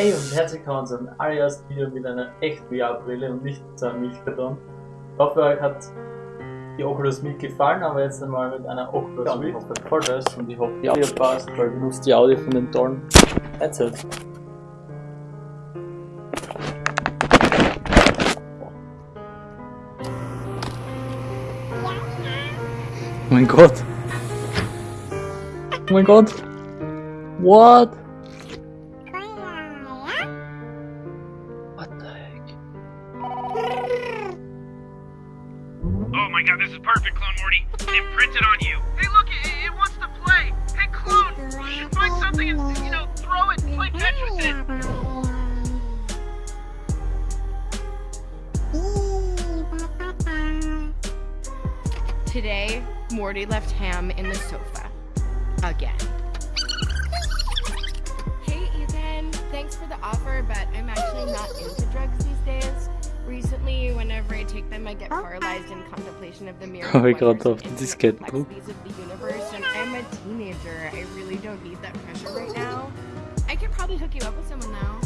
Hey und herzlich willkommen zu einem allerersten Video mit einer echt VR-Brille und nicht zu einem Milchkarton. Ich hoffe, euch hat die Oculus Meet gefallen, aber jetzt einmal mit einer Oculus Ja, Rift. ich hoffe voll das und ich hoffe die Audio passt, weil ich benutze die Audio von den tollen Headset. Oh mein Gott. Oh mein Gott. What find you know, throw it play Tetris in it. Today, Morty left Ham in the sofa. Again. Hey, Ethan. Thanks for the offer, but I'm actually not into drugs. Recently, whenever I take them, I get paralyzed in contemplation of the mirror. Gerade auf die Diskette gedrückt. complexities of the universe, and I'm a teenager. I really don't need that pressure right now. I could probably hook you up with someone now.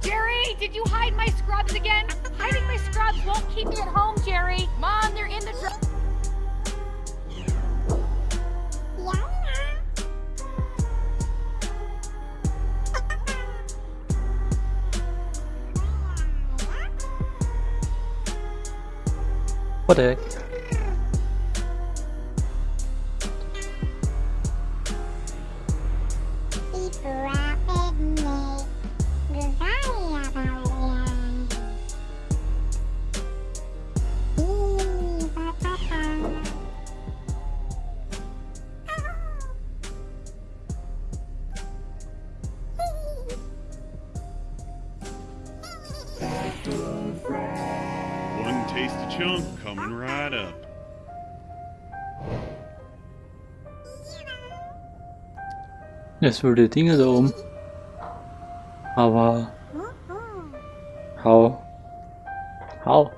Jerry, did you hide my scrubs again? Hiding my scrubs won't keep me at home, Jerry. Mom, they're in the What the heck? Es würde Dinge da oben. Aber... Hau. Hau.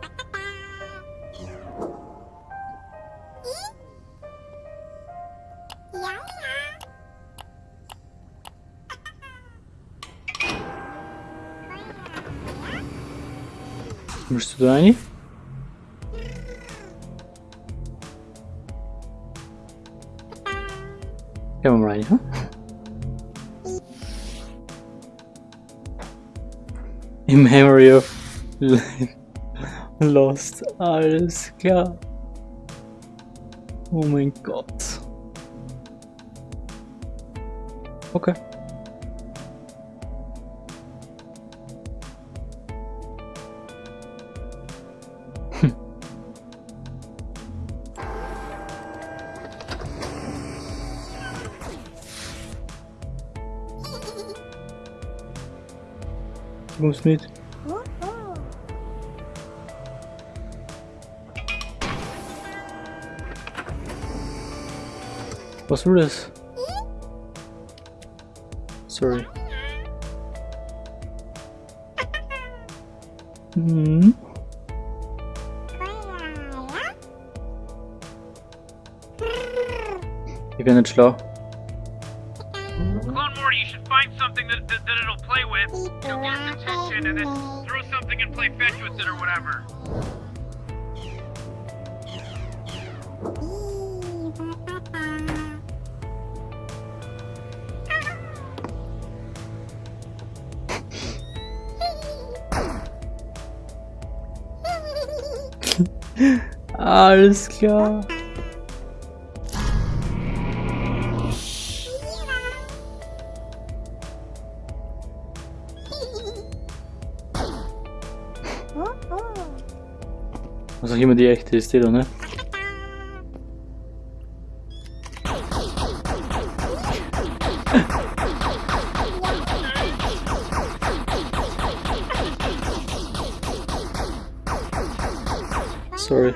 Müsstest du da rein? Ja, mal rein, ja? In Memory of Lost. Alles klar. Oh my god. Okay. Du kommst mit. Was war das? Sorry. Hm. Ich bin nicht schlau. Clone you should find something that, that, that it'll play with. You'll get its attention and then throw something and play fetch with it or whatever. Alles klar. immer die echte ist, ne? Sorry.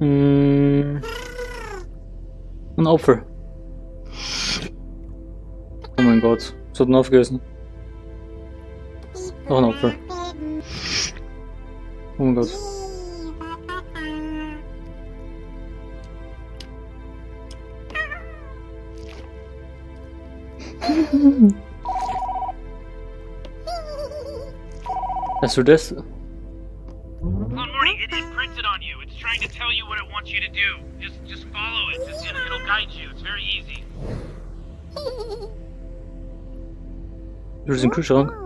Mm. Ein Opfer. Oh mein Gott, das hat ihn aufgegessen. Noch ein Opfer. 100. Let's do this. Morning, it is printed on you. It's trying to tell you what it wants you to do. Just, just follow it. Just, it it'll guide you. It's very easy. Dur sind Kühlschrank.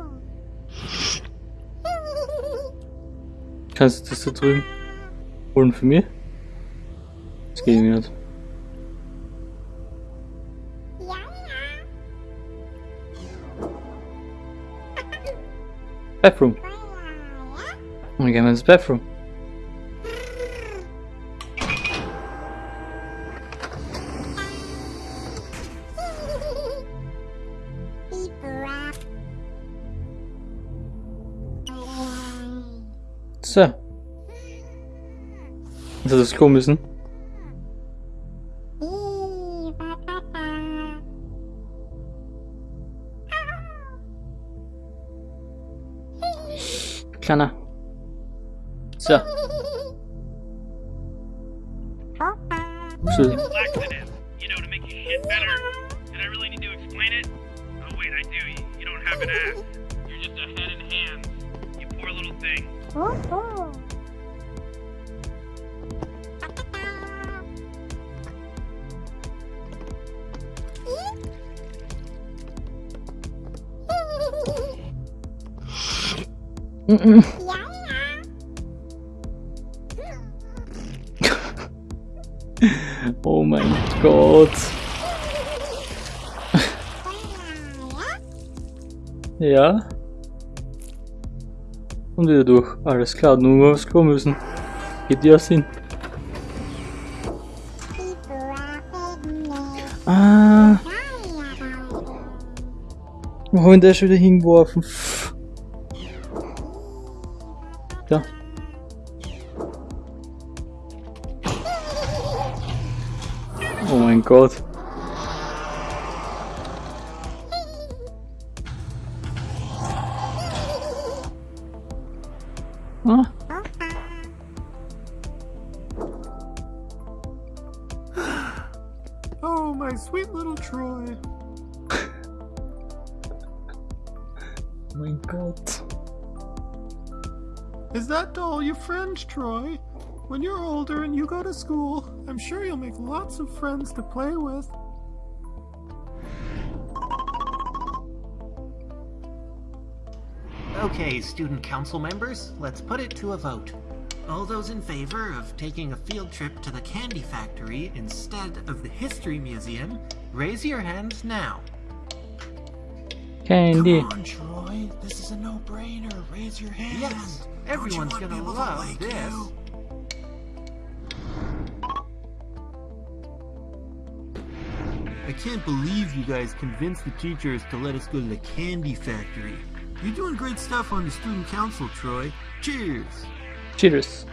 Kannst du das da drüben holen für mich? Das geht mir nicht. Bathroom. Dann gehen wir ins Bathroom. So. Jetzt hat das kommen müssen. Kleiner. So. So. Little thing. Oh mein Gott. Ja. Und wieder durch. Alles klar, nur aufs Klo müssen. Geht ja Sinn. Ah. Wo haben wir schon wieder hingeworfen? Ja. Oh mein Gott. Oh, my sweet little Troy. my god. Is that doll your friend, Troy? When you're older and you go to school, I'm sure you'll make lots of friends to play with. Okay, student council members, let's put it to a vote. All those in favor of taking a field trip to the candy factory instead of the history museum, raise your hands now. Candy. Come on, Troy. This is a no-brainer. Raise your hand. Yes, everyone's you gonna people to love like this. you? I can't believe you guys convinced the teachers to let us go to the candy factory. You're doing great stuff on the student council, Troy. Cheers! Cheers.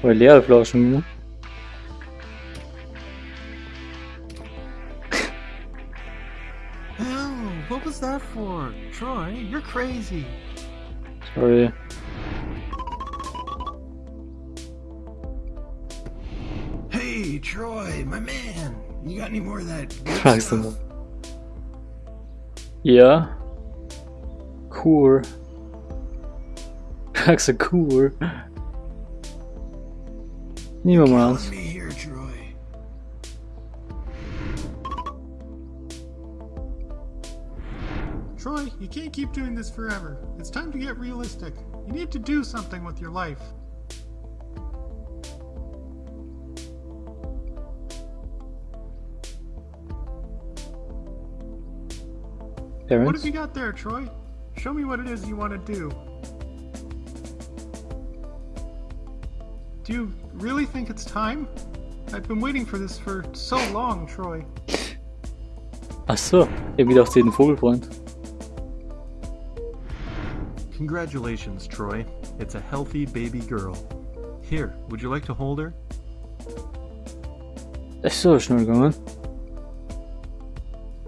Voll leere Flaschen, ne? Oh, what was that for? Troy, you're crazy. Sorry. Hey, Troy, my man! You got any more of that good stuff? Mal. Ja. Cool. Fragst du cool? Nehmen wir mal Killing eins. me Troy. Troy, you can't keep doing this forever. It's time to get realistic. You need to do something with your life. What have you got there, Troy? Show me what it is you want to do. Do you really think it's time? I've been waiting for this for so long, Troy. Ach so, ich hab gedacht, sie hat einen Vogelfreund. Congratulations, Troy. It's a healthy baby girl. Here, would you like to hold her? Das ist so schnell gegangen.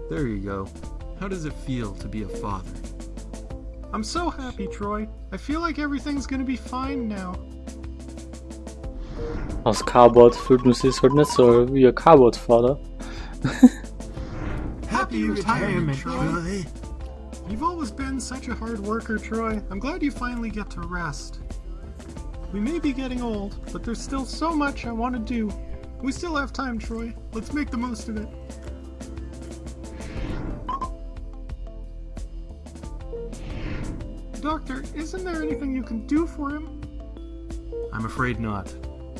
There you go. How does it feel to be a father? I'm so happy, Troy. I feel like everything's gonna be fine now. Aus Cardboard fühlt man sich halt nicht so wie ein Cardboard-Vater. Happy retirement, Troy. You've always been such a hard worker, Troy. I'm glad you finally get to rest. We may be getting old, but there's still so much I want to do. We still have time, Troy. Let's make the most of it. There anything you can do for him? I'm afraid not.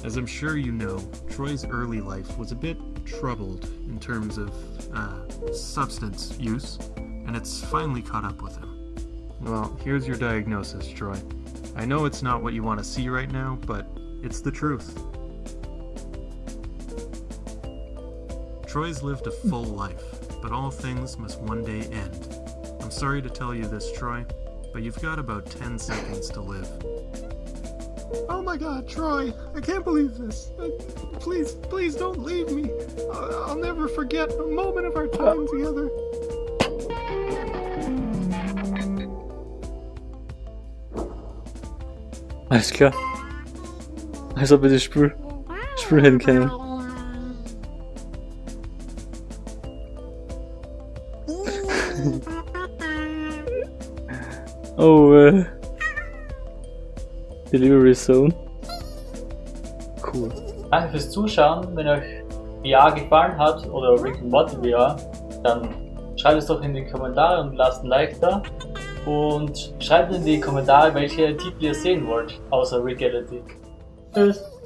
As I'm sure you know, Troy's early life was a bit troubled in terms of uh, substance use, and it's finally caught up with him. Well, here's your diagnosis, Troy. I know it's not what you want to see right now, but it's the truth. Troy's lived a full life, but all things must one day end. I'm sorry to tell you this, Troy, but you've got about 10 seconds to live. Oh my god, Troy, I can't believe this. Uh, please, please don't leave me. I'll, I'll never forget a moment of our time together. Alles klar. Als ob wir das Spiel, oh, äh. Delivery Zone. Cool. Danke fürs Zuschauen. Wenn euch VR gefallen hat oder Rick and Morty VR, dann schreibt es doch in die Kommentare und lasst ein Like da. Und schreibt in die Kommentare, welche Titel ihr sehen wollt, außer Reality. Tschüss!